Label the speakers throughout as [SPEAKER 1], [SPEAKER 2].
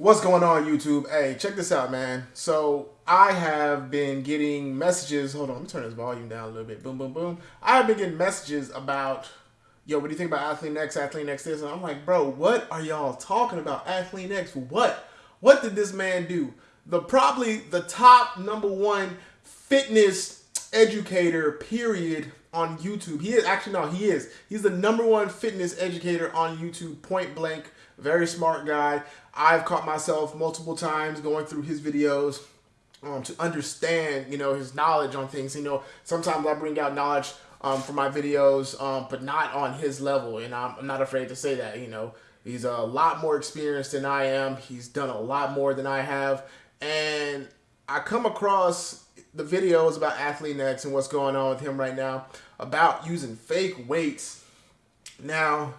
[SPEAKER 1] What's going on, YouTube? Hey, check this out, man. So I have been getting messages. Hold on, let me turn this volume down a little bit. Boom, boom, boom. I have been getting messages about, yo, what do you think about Athlean-X, Athlete Next this? And I'm like, bro, what are y'all talking about? Athlean-X, what? What did this man do? The probably the top number one fitness educator, period, on YouTube. He is actually no, he is. He's the number one fitness educator on YouTube, point blank. Very smart guy. I've caught myself multiple times going through his videos um, to understand, you know, his knowledge on things. You know, sometimes I bring out knowledge um, for my videos, um, but not on his level, and I'm, I'm not afraid to say that. You know, he's a lot more experienced than I am. He's done a lot more than I have, and I come across the videos about Athlean-X and what's going on with him right now about using fake weights. Now,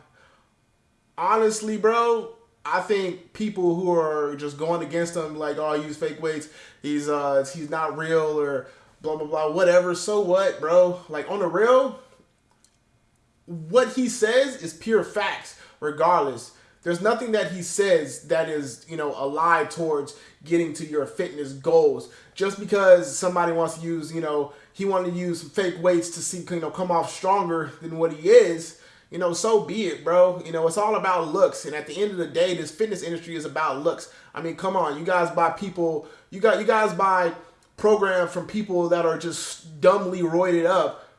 [SPEAKER 1] honestly, bro, I think people who are just going against him, like, oh, I use fake weights, he's uh he's not real or blah blah blah, whatever. So what, bro? Like on the real, what he says is pure facts, regardless. There's nothing that he says that is, you know, a lie towards getting to your fitness goals. Just because somebody wants to use, you know, he wanted to use fake weights to see, you know, come off stronger than what he is, you know, so be it, bro. You know, it's all about looks. And at the end of the day, this fitness industry is about looks. I mean, come on, you guys buy people, you got you guys buy programs from people that are just dumbly roided up,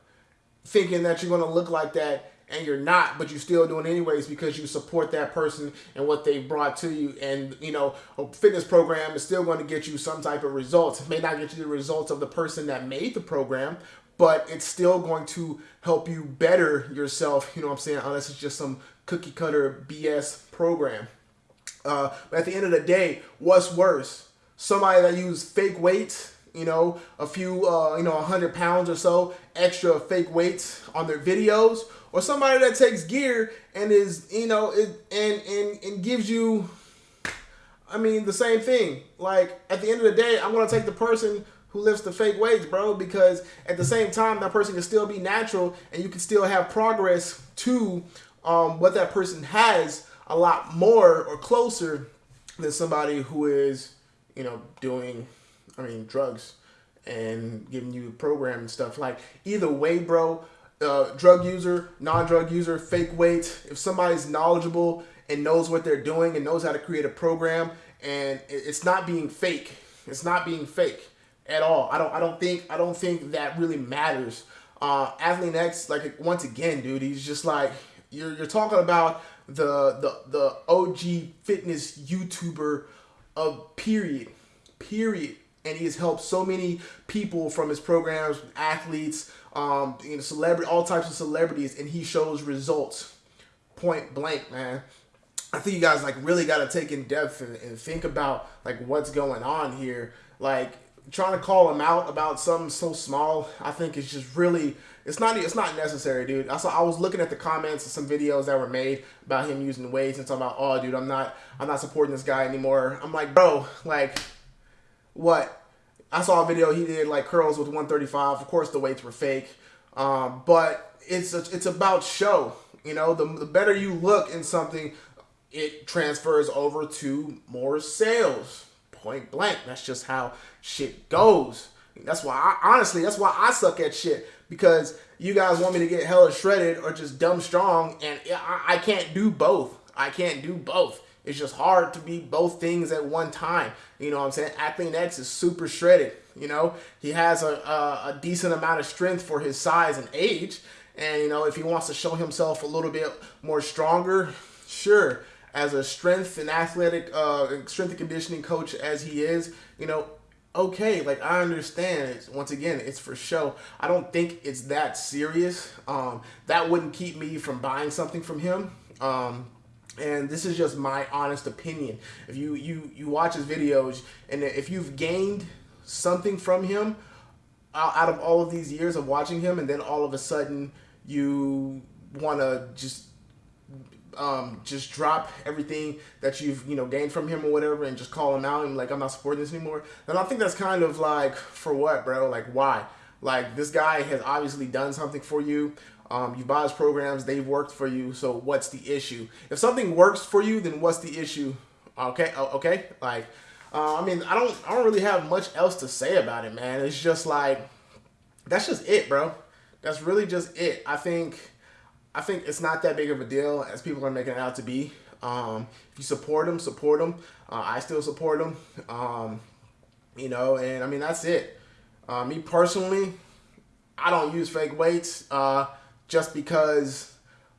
[SPEAKER 1] thinking that you're gonna look like that, and you're not, but you're still doing anyways because you support that person and what they brought to you. And you know, a fitness program is still going to get you some type of results. It may not get you the results of the person that made the program, but it's still going to help you better yourself, you know what I'm saying, unless it's just some cookie cutter BS program. Uh, but at the end of the day, what's worse? Somebody that use fake weights, you know, a few, uh, you know, 100 pounds or so extra fake weights on their videos, or somebody that takes gear and is, you know, it, and, and, and gives you, I mean, the same thing. Like, at the end of the day, I'm going to take the person who lifts the fake weights, bro, because at the same time, that person can still be natural and you can still have progress to um, what that person has a lot more or closer than somebody who is, you know, doing, I mean, drugs and giving you a program and stuff. Like, either way, bro, uh, drug user, non-drug user, fake weight. if somebody's knowledgeable and knows what they're doing and knows how to create a program and it's not being fake, it's not being fake at all. I don't I don't think I don't think that really matters. Uh, Athlean-X, like once again, dude, he's just like you're you're talking about the the the OG fitness YouTuber of period, period, and he has helped so many people from his programs, athletes, um, you know, celebrity, all types of celebrities, and he shows results, point blank, man. I think you guys like really got to take in depth and, and think about like what's going on here. Like trying to call him out about something so small, I think it's just really it's not it's not necessary, dude. I saw I was looking at the comments of some videos that were made about him using weights and talking about, oh, dude, I'm not I'm not supporting this guy anymore. I'm like, bro, like, what? I saw a video he did like curls with 135. Of course, the weights were fake, um, but it's a, it's about show. You know, the the better you look in something, it transfers over to more sales point blank. That's just how shit goes. That's why I honestly, that's why I suck at shit because you guys want me to get hella shredded or just dumb strong, and I, I can't do both. I can't do both. It's just hard to be both things at one time. You know what I'm saying? Athlean-X is super shredded. You know, he has a, a, a decent amount of strength for his size and age. And, you know, if he wants to show himself a little bit more stronger, sure as a strength and athletic, uh, strength and conditioning coach as he is, you know, okay, like I understand. It's, once again, it's for show. I don't think it's that serious. Um, that wouldn't keep me from buying something from him. Um, and this is just my honest opinion. If you you you watch his videos, and if you've gained something from him out of all of these years of watching him, and then all of a sudden you want to just um, just drop everything that you've you know gained from him or whatever and just call him out and like I'm not supporting this anymore, then I think that's kind of like for what, bro? Like why? Like this guy has obviously done something for you. Um, you buy his programs, they've worked for you. So what's the issue? If something works for you, then what's the issue Okay, okay, like, uh, I mean, I don't, I don't really have much else to say about it, man. It's just like, that's just it, bro. That's really just it. I think, I think it's not that big of a deal as people are making it out to be. Um, if you support them, support them. Uh, I still support them. Um, you know, and I mean that's it. Uh, me personally, I don't use fake weights uh, just because,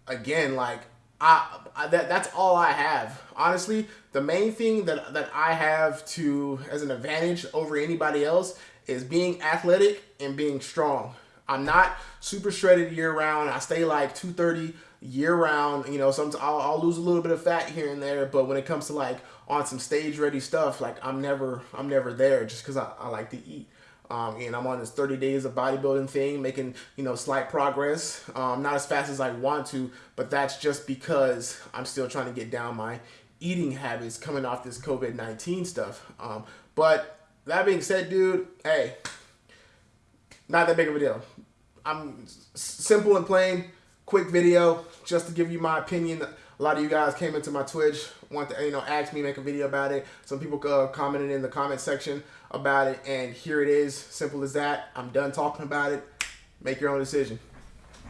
[SPEAKER 1] again, like I, I, that that's all I have. Honestly, the main thing that that I have to as an advantage over anybody else is being athletic and being strong. I'm not super shredded year round. I stay like 230 year round. You know, sometimes I'll, I'll, lose a little bit of fat here and there, but when it comes to like on some stage ready stuff, like I'm never I'm never there just because I, I like to eat. Um, and I'm on this 30 days of bodybuilding thing, making you know slight progress. Um, not as fast as I want to, but that's just because I'm still trying to get down my eating habits coming off this COVID-19 stuff. Um, but that being said, dude, hey, not that big of a deal. I'm simple and plain, quick video, just to give you my opinion. A lot of you guys came into my Twitch, want to you know ask me make a video about it. Some people uh, commented in the comment section about it, and here it is, simple as that. I'm done talking about it. Make your own decision.